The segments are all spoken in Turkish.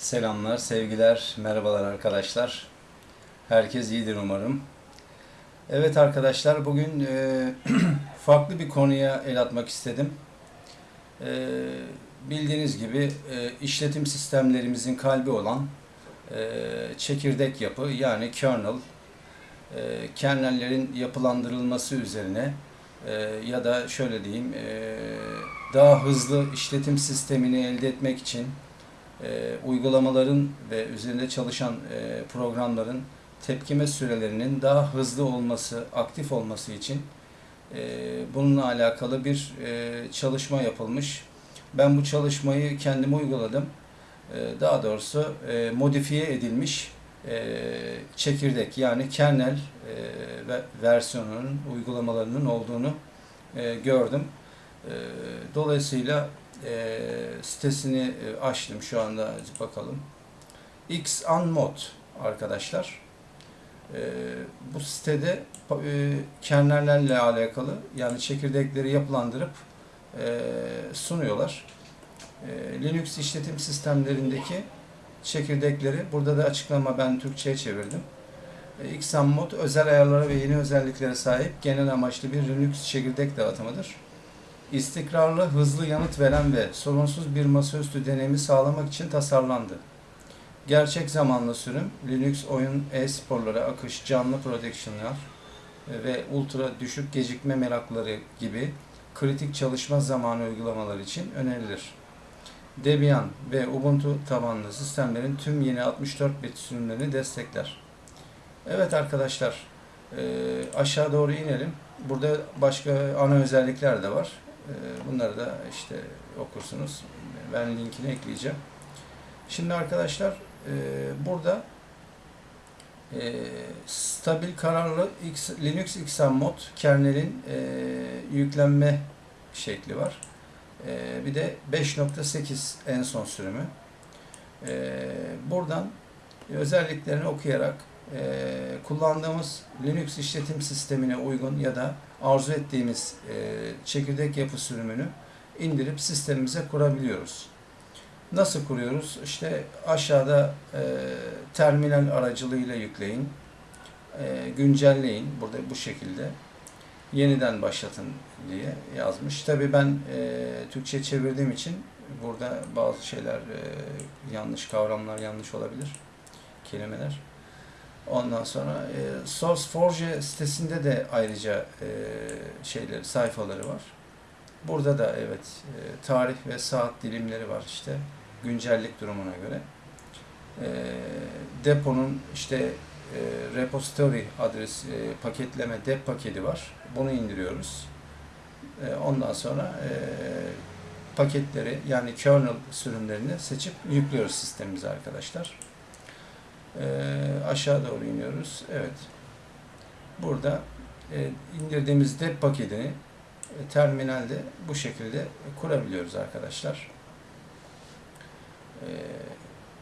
Selamlar, sevgiler, merhabalar arkadaşlar. Herkes iyidir umarım. Evet arkadaşlar, bugün e, farklı bir konuya el atmak istedim. E, bildiğiniz gibi e, işletim sistemlerimizin kalbi olan e, çekirdek yapı yani kernel, e, kernellerin yapılandırılması üzerine e, ya da şöyle diyeyim, e, daha hızlı işletim sistemini elde etmek için e, uygulamaların ve üzerinde çalışan e, programların tepkime sürelerinin daha hızlı olması, aktif olması için e, bununla alakalı bir e, çalışma yapılmış. Ben bu çalışmayı kendim uyguladım. E, daha doğrusu e, modifiye edilmiş e, çekirdek yani kernel e, ve versiyonunun uygulamalarının olduğunu e, gördüm. E, dolayısıyla e, sitesini e, açtım şu anda bakalım. X Unmod arkadaşlar. E, bu sitede e, kernellerle alakalı yani çekirdekleri yapılandırıp e, sunuyorlar. E, Linux işletim sistemlerindeki çekirdekleri burada da açıklama ben Türkçe'ye çevirdim. E, Xunmod özel ayarlara ve yeni özelliklere sahip genel amaçlı bir Linux çekirdek dağıtımıdır istikrarlı, hızlı yanıt veren ve sorunsuz bir masaüstü deneyimi sağlamak için tasarlandı. Gerçek zamanlı sürüm, Linux oyun, e-sporları, akış, canlı production'lar ve ultra düşük gecikme merakları gibi kritik çalışma zamanı uygulamalar için önerilir. Debian ve Ubuntu tabanlı sistemlerin tüm yeni 64 bit sürümlerini destekler. Evet arkadaşlar, aşağı doğru inelim. Burada başka ana özellikler de var. Ee, bunları da işte okursunuz. Ben linkini ekleyeceğim. Şimdi arkadaşlar e, burada e, stabil kararlı Linux XM mod kernelin e, yüklenme şekli var. Bir de 5.8 en son sürümü. Buradan özelliklerini okuyarak kullandığımız Linux işletim sistemine uygun ya da arzu ettiğimiz e, çekirdek yapı sürümünü indirip sistemimize kurabiliyoruz. Nasıl kuruyoruz? İşte aşağıda e, terminal aracılığıyla yükleyin, e, güncelleyin. Burada bu şekilde yeniden başlatın diye yazmış. Tabi ben e, Türkçe çevirdiğim için burada bazı şeyler e, yanlış, kavramlar yanlış olabilir, kelimeler. Ondan sonra e, SourceForge sitesinde de ayrıca e, şeyleri, sayfaları var. Burada da evet e, tarih ve saat dilimleri var işte güncellik durumuna göre. E, deponun işte e, repository adres e, paketleme dep paketi var. Bunu indiriyoruz. E, ondan sonra e, paketleri yani kernel sürümlerini seçip yüklüyoruz sistemimize arkadaşlar. E, aşağı doğru iniyoruz. Evet. Burada e, indirdiğimiz dep paketini e, terminalde bu şekilde kurabiliyoruz arkadaşlar. E,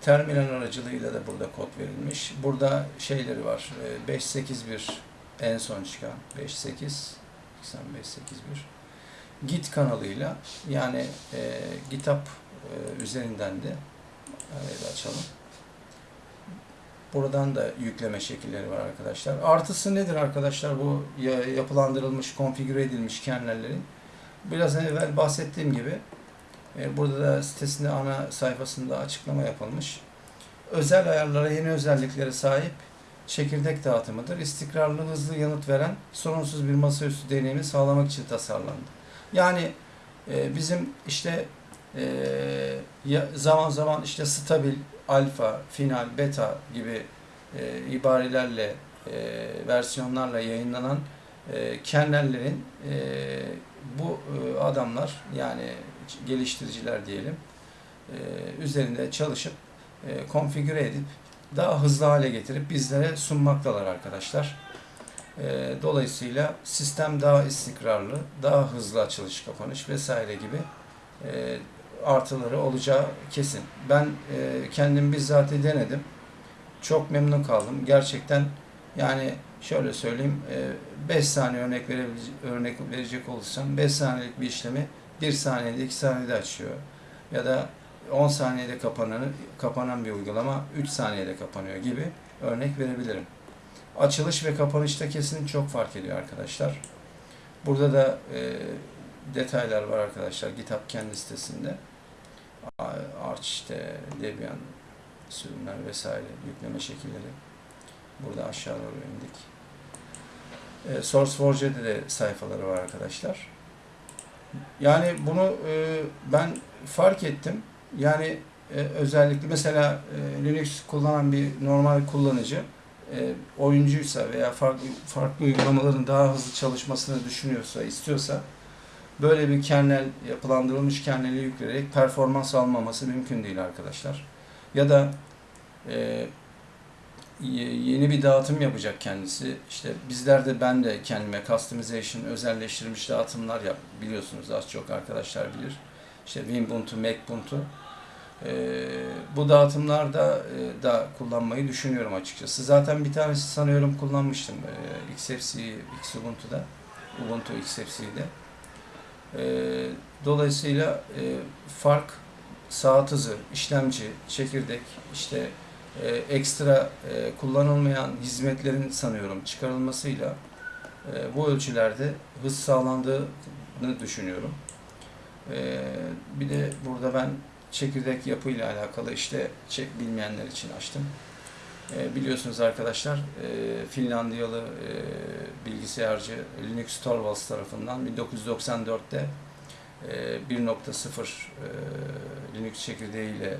terminal aracılığıyla da burada kod verilmiş. Burada şeyleri var. E, 581 en son çıkan 58 581 Git kanalıyla yani e, GitHub e, üzerinden de evet, açalım. Buradan da yükleme şekilleri var arkadaşlar. Artısı nedir arkadaşlar bu yapılandırılmış, konfigüre edilmiş kernellerin? Biraz evvel bahsettiğim gibi e, burada da sitesinde ana sayfasında açıklama yapılmış. Özel ayarlara, yeni özelliklere sahip çekirdek dağıtımıdır. İstikrarlı, hızlı yanıt veren, sorunsuz bir masaüstü deneyimi sağlamak için tasarlandı. Yani e, bizim işte e, zaman zaman işte stabil, alfa, final, beta gibi e, ibarelerle, e, versiyonlarla yayınlanan e, kernellerin e, bu e, adamlar yani geliştiriciler diyelim e, üzerinde çalışıp e, konfigüre edip daha hızlı hale getirip bizlere sunmaktalar arkadaşlar. E, dolayısıyla sistem daha istikrarlı, daha hızlı açılış kapanış vesaire gibi e, artıları olacağı kesin. Ben e, kendim bizzat denedim. Çok memnun kaldım. Gerçekten yani şöyle söyleyeyim 5 e, saniye örnek örnek verecek olursam 5 saniyelik bir işlemi 1 saniyede 2 saniyede açıyor. Ya da 10 saniyede kapanan, kapanan bir uygulama 3 saniyede kapanıyor gibi örnek verebilirim. Açılış ve kapanışta kesin çok fark ediyor arkadaşlar. Burada da e, detaylar var arkadaşlar GitHub kendi sitesinde. Arch işte Debian sürümler vesaire yükleme şekilleri. Burada aşağı doğru indik. E, SourceForge'de de sayfaları var arkadaşlar. Yani bunu e, ben fark ettim. Yani e, özellikle mesela e, Linux kullanan bir normal kullanıcı e, oyuncuysa veya farklı farklı uygulamaların daha hızlı çalışmasını düşünüyorsa, istiyorsa böyle bir kernel yapılandırılmış kerneli yükleyerek performans almaması mümkün değil arkadaşlar. Ya da e, yeni bir dağıtım yapacak kendisi. İşte bizler de ben de kendime customization, özelleştirilmiş dağıtımlar yap biliyorsunuz az çok arkadaşlar bilir. İşte Winbuntu, Macbuntu. Ee, bu dağıtımlarda e, da kullanmayı düşünüyorum açıkçası. Zaten bir tanesi sanıyorum kullanmıştım e, XFC, Xubuntu'da, Ubuntu XFC'de. E, dolayısıyla e, fark saat hızı, işlemci, çekirdek, işte e, ekstra e, kullanılmayan hizmetlerin sanıyorum çıkarılmasıyla e, bu ölçülerde hız sağlandığını düşünüyorum. E, bir de burada ben çekirdek yapıyla alakalı işte çek bilmeyenler için açtım. E, biliyorsunuz arkadaşlar e, Finlandiyalı e, bilgisayarcı Linux Torvalds tarafından 1994'te e, 1.0 e, Linux çekirdeğiyle e,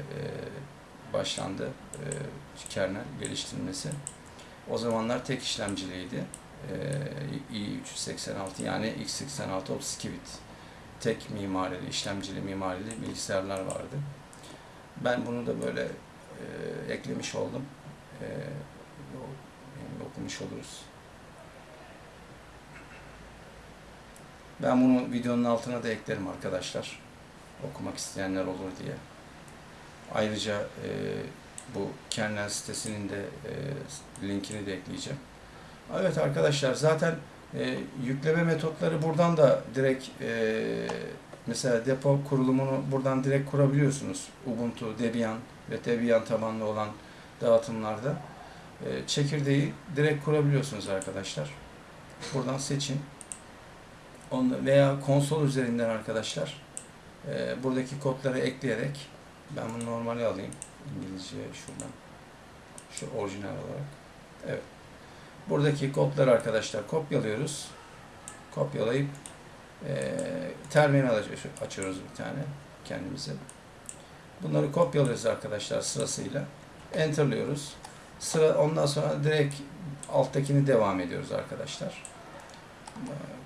başlandı e, kernel geliştirilmesi. O zamanlar tek işlemciliydi. E, i386 yani x86 32 bit tek mimarili, işlemcili mimarili bilgisayarlar vardı. Ben bunu da böyle e, eklemiş oldum. E, okumuş oluruz. Ben bunu videonun altına da eklerim arkadaşlar. Okumak isteyenler olur diye. Ayrıca e, bu kernel sitesinin de e, linkini de ekleyeceğim. Evet arkadaşlar zaten e, yükleme metotları buradan da direkt e, mesela depo kurulumunu buradan direkt kurabiliyorsunuz. Ubuntu, Debian ve Debian tabanlı olan dağıtımlarda e, çekirdeği direkt kurabiliyorsunuz arkadaşlar. Buradan seçin. Onu veya konsol üzerinden arkadaşlar e, buradaki kodları ekleyerek ben bunu normali alayım. İngilizce şuradan. Şu orijinal olarak. Evet. Buradaki kodları arkadaşlar kopyalıyoruz. Kopyalayıp e, terminal açıyoruz bir tane kendimize. Bunları kopyalıyoruz arkadaşlar sırasıyla. Enter'lıyoruz. Sıra ondan sonra direkt alttakini devam ediyoruz arkadaşlar.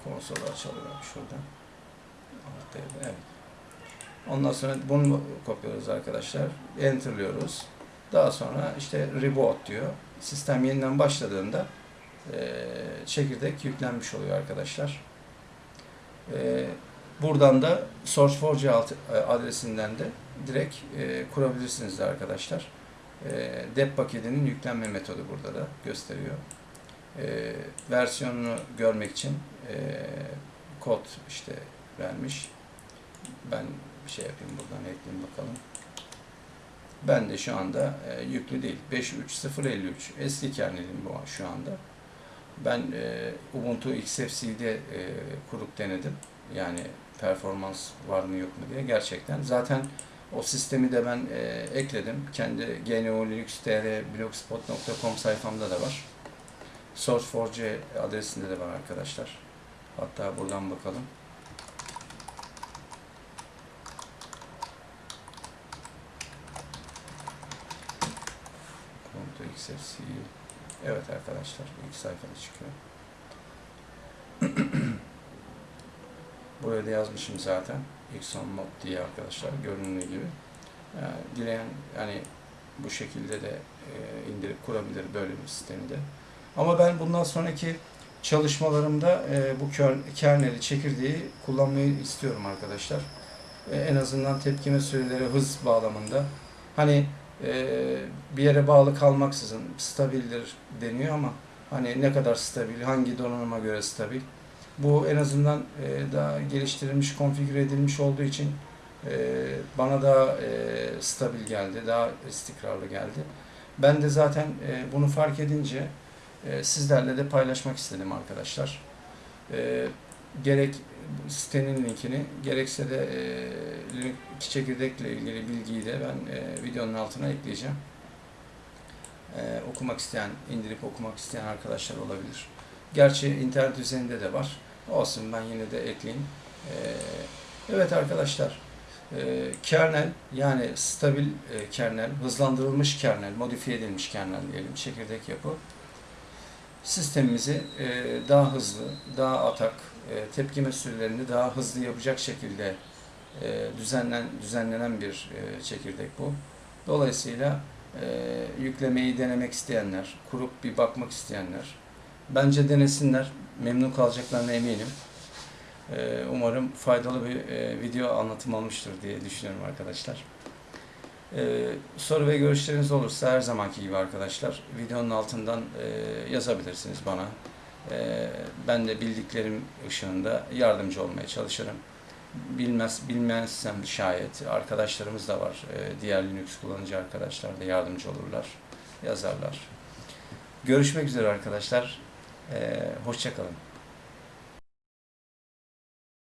Konsolu açalım şuradan. Evet. Ondan sonra bunu kopyalıyoruz arkadaşlar. Enter'lıyoruz. Daha sonra işte reboot diyor. Sistem yeniden başladığında e, çekirdek yüklenmiş oluyor arkadaşlar. E, buradan da SourceForge adresinden de direkt e, kurabilirsiniz arkadaşlar. E, dep paketinin yüklenme metodu burada da gösteriyor. E, versiyonunu görmek için e, kod işte vermiş. Ben bir şey yapayım buradan ekleyeyim bakalım. Ben de şu anda e, yüklü değil. 5.3.0.53 eski kernelim bu şu anda. Ben e, Ubuntu XFC'de e, kurup denedim. Yani performans var mı yok mu diye. Gerçekten. Zaten o sistemi de ben e, ekledim. Kendi GNU Linux TR blogspot.com sayfamda da var. SourceForge adresinde de var arkadaşlar. Hatta buradan bakalım. Evet arkadaşlar ilk sayfada çıkıyor. Buraya da yazmışım zaten. Xon mod diye arkadaşlar göründüğü gibi. Yani dileyen yani bu şekilde de e, indirip kurabilir böyle bir sistemi de. Ama ben bundan sonraki çalışmalarımda e, bu kerneli, çekirdeği kullanmayı istiyorum arkadaşlar. E, en azından tepkime süreleri hız bağlamında. Hani bir yere bağlı kalmaksızın stabildir deniyor ama hani ne kadar stabil, hangi donanıma göre stabil. Bu en azından e, daha geliştirilmiş, konfigüre edilmiş olduğu için e, bana daha e, stabil geldi, daha istikrarlı geldi. Ben de zaten e, bunu fark edince e, sizlerle de paylaşmak istedim arkadaşlar. E, gerek sitenin linkini gerekse de e, iki çekirdekle ilgili bilgiyi de ben e, videonun altına ekleyeceğim. E, okumak isteyen, indirip okumak isteyen arkadaşlar olabilir. Gerçi internet üzerinde de var. Olsun ben yine de ekleyeyim. E, evet arkadaşlar. E, kernel yani stabil e, kernel, hızlandırılmış kernel, modifiye edilmiş kernel diyelim çekirdek yapı sistemimizi e, daha hızlı, daha atak, e, tepkime sürelerini daha hızlı yapacak şekilde düzenlen düzenlenen bir çekirdek bu. Dolayısıyla yüklemeyi denemek isteyenler, kurup bir bakmak isteyenler bence denesinler. Memnun kalacaklarına eminim. E, umarım faydalı bir e, video anlatım olmuştur diye düşünüyorum arkadaşlar. Ee, soru ve görüşleriniz olursa her zamanki gibi arkadaşlar videonun altından e, yazabilirsiniz bana. Ee, ben de bildiklerim ışığında yardımcı olmaya çalışırım. Bilmez bilmezsem şayet arkadaşlarımız da var. Ee, diğer Linux kullanıcı arkadaşlar da yardımcı olurlar, yazarlar. Görüşmek üzere arkadaşlar. Ee, hoşça kalın.